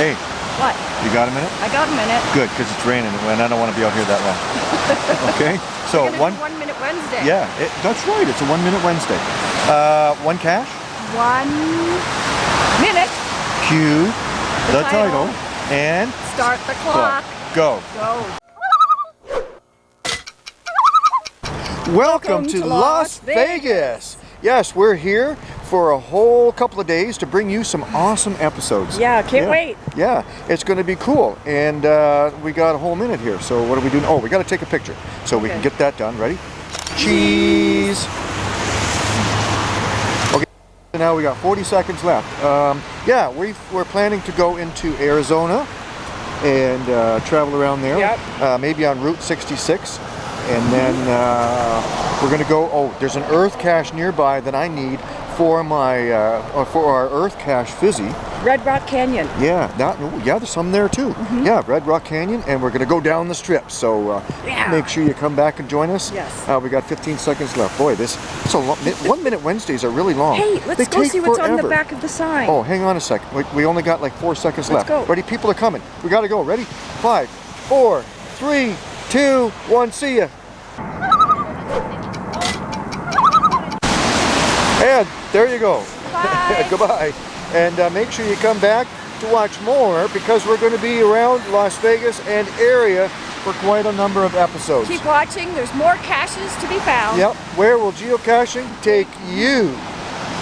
Hey, What? you got a minute? I got a minute. Good, because it's raining and I don't want to be out here that long. okay? So one, one minute Wednesday. yeah, it, that's right. It's a one minute Wednesday. Uh, one cash, One minute. cue the, The title. title. and Start the clock. go. Go. Welcome, to, Las Vegas. Yes, we're here for a whole couple of days to bring you some awesome episodes. Yeah, can't wait. Yeah, it's going to be cool. And uh, we got a whole minute here. So what are we doing? Oh, we got to take a picture. So we can get that done. Ready? Cheese. Okay, now we got 40 seconds left. Um, yeah, we we're planning to go into Arizona and uh, travel around there. Yep. Uh, maybe on Route 66. And then uh, we're going to go, oh, there's an Earth cache nearby that I need for my, uh, for our Earth cache fizzy. Red Rock Canyon. Yeah, that, yeah, there's some there too. Yeah, Red Rock Canyon, and we're gonna go down the strip. So uh, Yeah. make sure you come back and join us. Yes. Uh, we got 15 seconds left. Boy, this it's a one minute Wednesdays are really long. Hey, let's go see what's on the back of the sign. Oh, hang on a second. We, we only got like four seconds Let's left. go. Ready? People are coming. We gotta go. Ready? Five, four, three, two, one. See ya. And there you go. Bye. Goodbye. And uh, make sure you come back to watch more because we're going to be around Las Vegas and area for quite a number of episodes. Keep watching. There's more caches to be found. Yep. Where will geocaching take you?